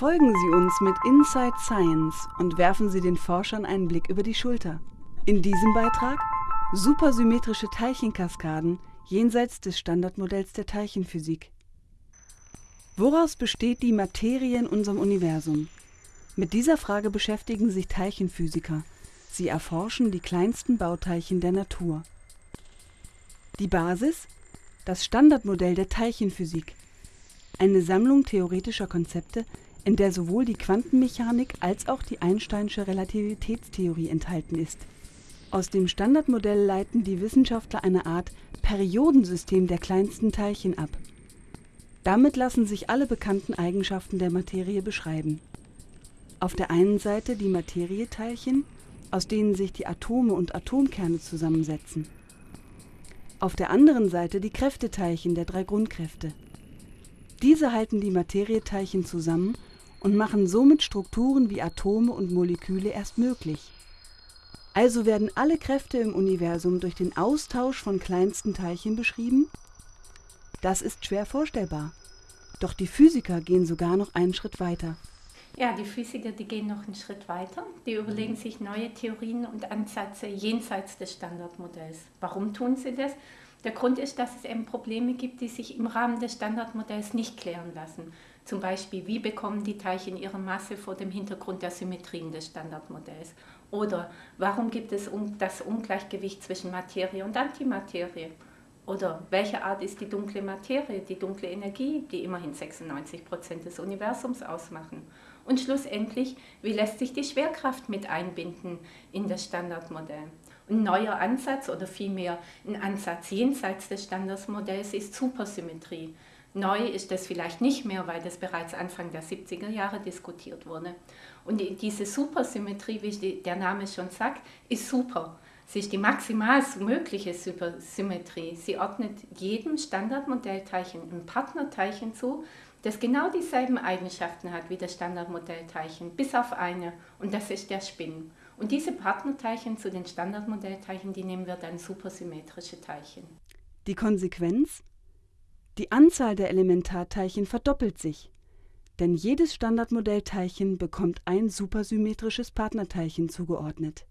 Folgen Sie uns mit Inside Science und werfen Sie den Forschern einen Blick über die Schulter. In diesem Beitrag supersymmetrische Teilchenkaskaden jenseits des Standardmodells der Teilchenphysik. Woraus besteht die Materie in unserem Universum? Mit dieser Frage beschäftigen sich Teilchenphysiker. Sie erforschen die kleinsten Bauteilchen der Natur. Die Basis? Das Standardmodell der Teilchenphysik. Eine Sammlung theoretischer Konzepte, in der sowohl die Quantenmechanik als auch die Einsteinsche Relativitätstheorie enthalten ist. Aus dem Standardmodell leiten die Wissenschaftler eine Art Periodensystem der kleinsten Teilchen ab. Damit lassen sich alle bekannten Eigenschaften der Materie beschreiben. Auf der einen Seite die Materieteilchen, aus denen sich die Atome und Atomkerne zusammensetzen. Auf der anderen Seite die Kräfteteilchen der drei Grundkräfte. Diese halten die Materieteilchen zusammen und machen somit Strukturen wie Atome und Moleküle erst möglich. Also werden alle Kräfte im Universum durch den Austausch von kleinsten Teilchen beschrieben? Das ist schwer vorstellbar. Doch die Physiker gehen sogar noch einen Schritt weiter. Ja, die Physiker, die gehen noch einen Schritt weiter. Die überlegen sich neue Theorien und Ansätze jenseits des Standardmodells. Warum tun sie das? Der Grund ist, dass es eben Probleme gibt, die sich im Rahmen des Standardmodells nicht klären lassen. Zum Beispiel, wie bekommen die Teilchen ihre Masse vor dem Hintergrund der Symmetrien des Standardmodells? Oder warum gibt es das Ungleichgewicht zwischen Materie und Antimaterie? Oder welche Art ist die dunkle Materie, die dunkle Energie, die immerhin 96 Prozent des Universums ausmachen? Und schlussendlich, wie lässt sich die Schwerkraft mit einbinden in das Standardmodell? Ein neuer Ansatz oder vielmehr ein Ansatz jenseits des Standardmodells ist Supersymmetrie. Neu ist das vielleicht nicht mehr, weil das bereits Anfang der 70er Jahre diskutiert wurde. Und diese Supersymmetrie, wie der Name schon sagt, ist super. Sie ist die maximal mögliche Supersymmetrie. Sie ordnet jedem Standardmodellteilchen ein Partnerteilchen zu, das genau dieselben Eigenschaften hat wie das Standardmodellteilchen, bis auf eine, und das ist der Spin. Und diese Partnerteilchen zu den Standardmodellteilchen, die nehmen wir dann supersymmetrische Teilchen. Die Konsequenz? Die Anzahl der Elementarteilchen verdoppelt sich, denn jedes Standardmodellteilchen bekommt ein supersymmetrisches Partnerteilchen zugeordnet.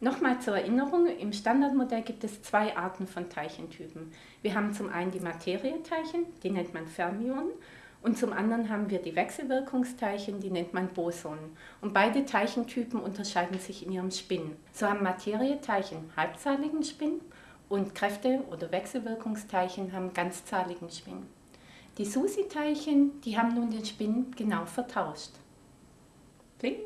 Nochmal zur Erinnerung, im Standardmodell gibt es zwei Arten von Teilchentypen. Wir haben zum einen die Materieteilchen, die nennt man Fermionen, und zum anderen haben wir die Wechselwirkungsteilchen, die nennt man Bosonen. Und beide Teilchentypen unterscheiden sich in ihrem Spin. So haben Materieteilchen halbzahligen Spin und Kräfte- oder Wechselwirkungsteilchen haben ganzzahligen Spin. Die SUSI-Teilchen, die haben nun den Spin genau vertauscht. Kling.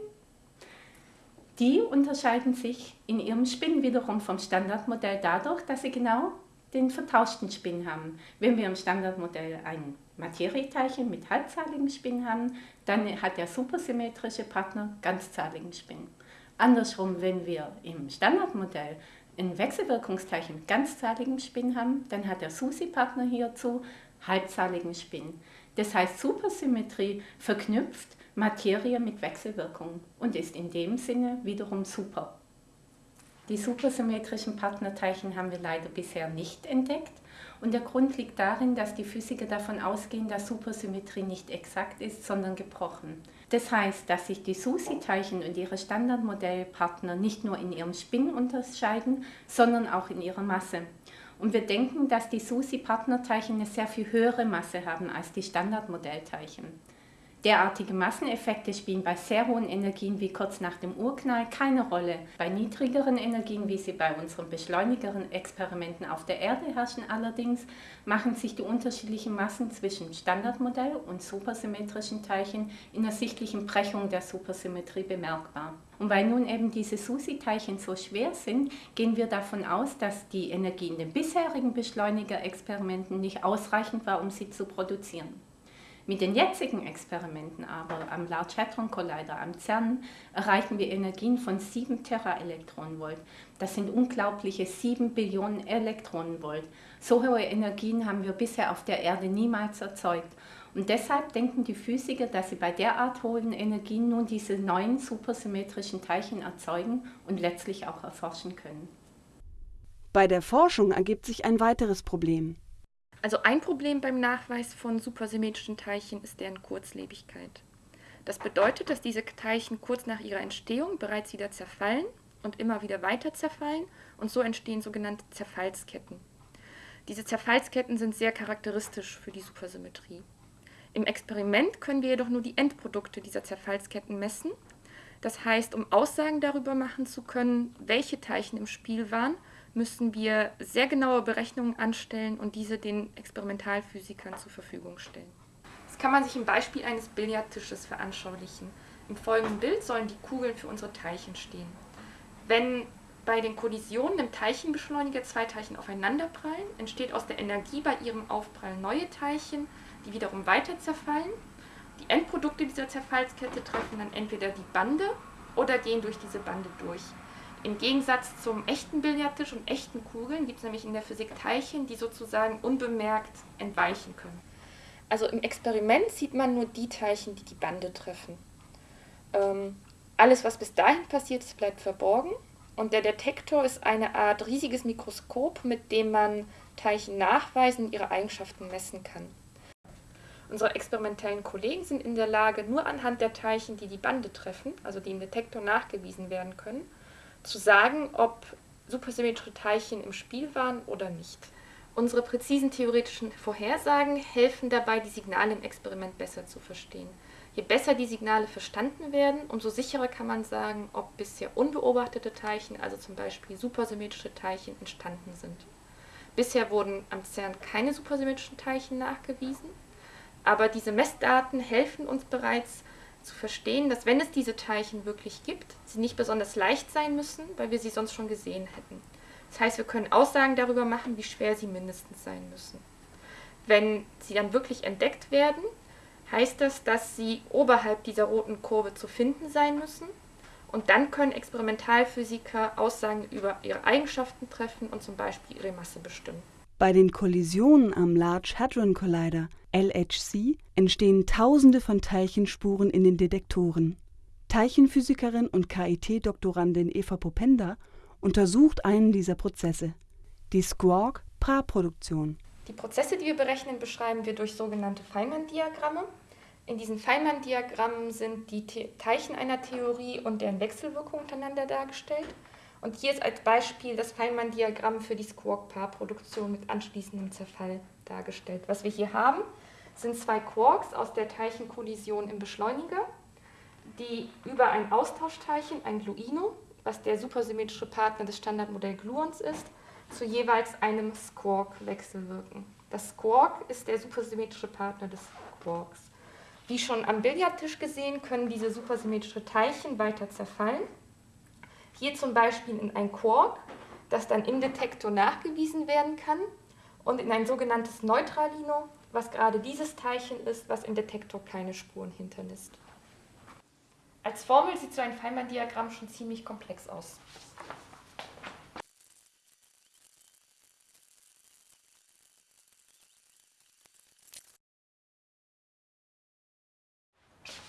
Die unterscheiden sich in ihrem Spin wiederum vom Standardmodell dadurch, dass sie genau den vertauschten Spin haben. Wenn wir im Standardmodell ein Materieteilchen mit halbzahligem Spin haben, dann hat der supersymmetrische Partner ganzzahligen Spin. Andersrum, wenn wir im Standardmodell ein Wechselwirkungsteilchen mit ganzzahligem Spin haben, dann hat der SUSI-Partner hierzu halbzahligen Spin. Das heißt, Supersymmetrie verknüpft Materie mit Wechselwirkung und ist in dem Sinne wiederum super. Die supersymmetrischen Partnerteilchen haben wir leider bisher nicht entdeckt und der Grund liegt darin, dass die Physiker davon ausgehen, dass Supersymmetrie nicht exakt ist, sondern gebrochen. Das heißt, dass sich die SUSI-Teilchen und ihre Standardmodellpartner nicht nur in ihrem Spin unterscheiden, sondern auch in ihrer Masse. Und wir denken, dass die SUSI-Partnerteilchen eine sehr viel höhere Masse haben als die Standardmodellteilchen. Derartige Masseneffekte spielen bei sehr hohen Energien wie kurz nach dem Urknall keine Rolle. Bei niedrigeren Energien, wie sie bei unseren beschleunigeren Experimenten auf der Erde herrschen allerdings, machen sich die unterschiedlichen Massen zwischen Standardmodell und supersymmetrischen Teilchen in der sichtlichen Brechung der Supersymmetrie bemerkbar. Und weil nun eben diese SUSI-Teilchen so schwer sind, gehen wir davon aus, dass die Energie in den bisherigen Beschleunigerexperimenten nicht ausreichend war, um sie zu produzieren. Mit den jetzigen Experimenten aber am Large Hadron Collider am CERN erreichen wir Energien von 7 Teraelektronenvolt. Das sind unglaubliche 7 Billionen Elektronenvolt. So hohe Energien haben wir bisher auf der Erde niemals erzeugt. Und deshalb denken die Physiker, dass sie bei derart hohen Energien nun diese neuen supersymmetrischen Teilchen erzeugen und letztlich auch erforschen können. Bei der Forschung ergibt sich ein weiteres Problem. Also ein Problem beim Nachweis von supersymmetrischen Teilchen ist deren Kurzlebigkeit. Das bedeutet, dass diese Teilchen kurz nach ihrer Entstehung bereits wieder zerfallen und immer wieder weiter zerfallen und so entstehen sogenannte Zerfallsketten. Diese Zerfallsketten sind sehr charakteristisch für die Supersymmetrie. Im Experiment können wir jedoch nur die Endprodukte dieser Zerfallsketten messen. Das heißt, um Aussagen darüber machen zu können, welche Teilchen im Spiel waren, müssen wir sehr genaue Berechnungen anstellen und diese den Experimentalphysikern zur Verfügung stellen. Das kann man sich im Beispiel eines Billardtisches veranschaulichen. Im folgenden Bild sollen die Kugeln für unsere Teilchen stehen. Wenn bei den Kollisionen im Teilchenbeschleuniger zwei Teilchen aufeinanderprallen, entsteht aus der Energie bei ihrem Aufprall neue Teilchen, die wiederum weiter zerfallen. Die Endprodukte dieser Zerfallskette treffen dann entweder die Bande oder gehen durch diese Bande durch. Im Gegensatz zum echten Billardtisch und echten Kugeln gibt es nämlich in der Physik Teilchen, die sozusagen unbemerkt entweichen können. Also im Experiment sieht man nur die Teilchen, die die Bande treffen. Ähm, alles, was bis dahin passiert ist, bleibt verborgen. Und der Detektor ist eine Art riesiges Mikroskop, mit dem man Teilchen nachweisen und ihre Eigenschaften messen kann. Unsere experimentellen Kollegen sind in der Lage, nur anhand der Teilchen, die die Bande treffen, also die im Detektor nachgewiesen werden können, zu sagen, ob supersymmetrische Teilchen im Spiel waren oder nicht. Unsere präzisen theoretischen Vorhersagen helfen dabei, die Signale im Experiment besser zu verstehen. Je besser die Signale verstanden werden, umso sicherer kann man sagen, ob bisher unbeobachtete Teilchen, also zum Beispiel supersymmetrische Teilchen, entstanden sind. Bisher wurden am CERN keine supersymmetrischen Teilchen nachgewiesen. Aber diese Messdaten helfen uns bereits zu verstehen, dass wenn es diese Teilchen wirklich gibt, sie nicht besonders leicht sein müssen, weil wir sie sonst schon gesehen hätten. Das heißt, wir können Aussagen darüber machen, wie schwer sie mindestens sein müssen. Wenn sie dann wirklich entdeckt werden, heißt das, dass sie oberhalb dieser roten Kurve zu finden sein müssen. Und dann können Experimentalphysiker Aussagen über ihre Eigenschaften treffen und zum Beispiel ihre Masse bestimmen. Bei den Kollisionen am Large Hadron Collider LHC entstehen Tausende von Teilchenspuren in den Detektoren. Teilchenphysikerin und KIT-Doktorandin Eva Popenda untersucht einen dieser Prozesse, die Squark-Pra-Produktion. Die Prozesse, die wir berechnen, beschreiben wir durch sogenannte Feynman-Diagramme. In diesen Feynman-Diagrammen sind die Teilchen einer Theorie und deren Wechselwirkung untereinander dargestellt. Und hier ist als Beispiel das Feynman-Diagramm für die Squark-Paarproduktion mit anschließendem Zerfall dargestellt. Was wir hier haben, sind zwei Quarks aus der Teilchenkollision im Beschleuniger, die über ein Austauschteilchen, ein Gluino, was der supersymmetrische Partner des Standardmodell Gluons ist, zu jeweils einem Squark wechselwirken. Das Squark ist der supersymmetrische Partner des Quarks. Wie schon am Billardtisch gesehen, können diese supersymmetrischen Teilchen weiter zerfallen hier zum Beispiel in ein Quark, das dann im Detektor nachgewiesen werden kann und in ein sogenanntes Neutralino, was gerade dieses Teilchen ist, was im Detektor keine Spuren hinterlässt. Als Formel sieht so ein Feynman-Diagramm schon ziemlich komplex aus.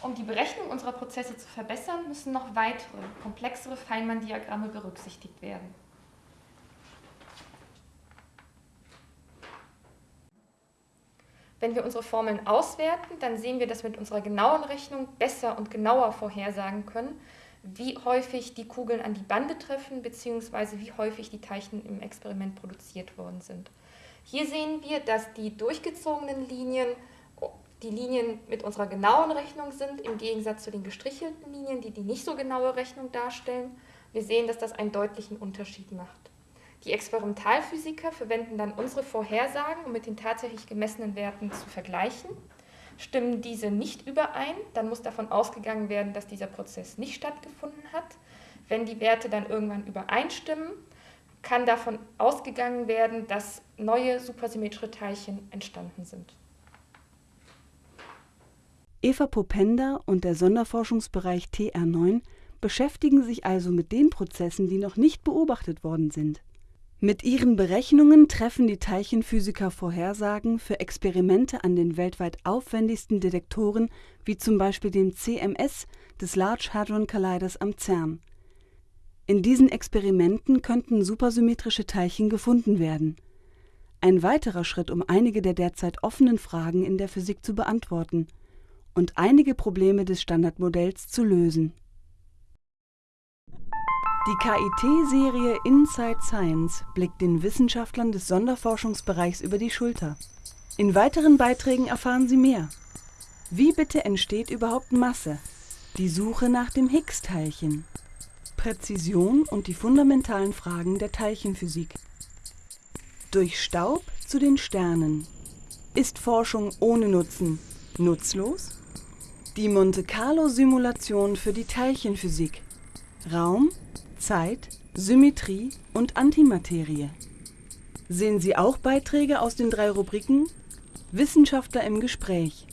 Um die Berechnung unserer Prozesse zu verbessern, müssen noch weitere, komplexere Feynman-Diagramme berücksichtigt werden. Wenn wir unsere Formeln auswerten, dann sehen wir, dass wir mit unserer genauen Rechnung besser und genauer vorhersagen können, wie häufig die Kugeln an die Bande treffen, bzw. wie häufig die Teilchen im Experiment produziert worden sind. Hier sehen wir, dass die durchgezogenen Linien die Linien mit unserer genauen Rechnung sind, im Gegensatz zu den gestrichelten Linien, die die nicht so genaue Rechnung darstellen. Wir sehen, dass das einen deutlichen Unterschied macht. Die Experimentalphysiker verwenden dann unsere Vorhersagen, um mit den tatsächlich gemessenen Werten zu vergleichen. Stimmen diese nicht überein, dann muss davon ausgegangen werden, dass dieser Prozess nicht stattgefunden hat. Wenn die Werte dann irgendwann übereinstimmen, kann davon ausgegangen werden, dass neue supersymmetrische Teilchen entstanden sind. Eva Popenda und der Sonderforschungsbereich TR9 beschäftigen sich also mit den Prozessen, die noch nicht beobachtet worden sind. Mit ihren Berechnungen treffen die Teilchenphysiker Vorhersagen für Experimente an den weltweit aufwendigsten Detektoren wie zum Beispiel dem CMS des Large Hadron Colliders am CERN. In diesen Experimenten könnten supersymmetrische Teilchen gefunden werden ein weiterer Schritt, um einige der derzeit offenen Fragen in der Physik zu beantworten und einige Probleme des Standardmodells zu lösen. Die KIT-Serie Inside Science blickt den Wissenschaftlern des Sonderforschungsbereichs über die Schulter. In weiteren Beiträgen erfahren Sie mehr. Wie bitte entsteht überhaupt Masse? Die Suche nach dem Higgs-Teilchen. Präzision und die fundamentalen Fragen der Teilchenphysik. Durch Staub zu den Sternen. Ist Forschung ohne Nutzen nutzlos? Die Monte Carlo-Simulation für die Teilchenphysik. Raum, Zeit, Symmetrie und Antimaterie. Sehen Sie auch Beiträge aus den drei Rubriken Wissenschaftler im Gespräch,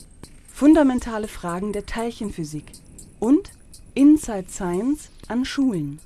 fundamentale Fragen der Teilchenphysik und Inside Science an Schulen.